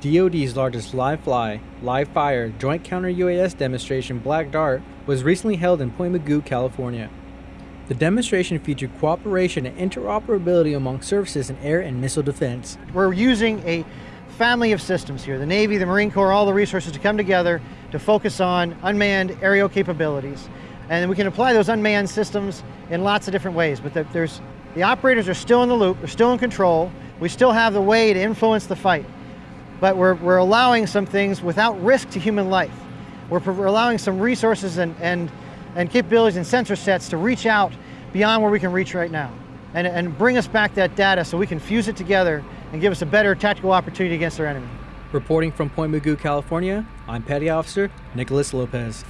DoD's largest live fly, live fire joint counter UAS demonstration Black Dart was recently held in Point Mugu, California. The demonstration featured cooperation and interoperability among services in air and missile defense. We're using a family of systems here, the Navy, the Marine Corps, all the resources to come together to focus on unmanned aerial capabilities. And we can apply those unmanned systems in lots of different ways, but there's, the operators are still in the loop, they're still in control, we still have the way to influence the fight. But we're, we're allowing some things without risk to human life. We're, we're allowing some resources and, and, and capabilities and sensor sets to reach out beyond where we can reach right now and, and bring us back that data so we can fuse it together and give us a better tactical opportunity against our enemy. Reporting from Point Mugu, California, I'm Petty Officer Nicholas Lopez.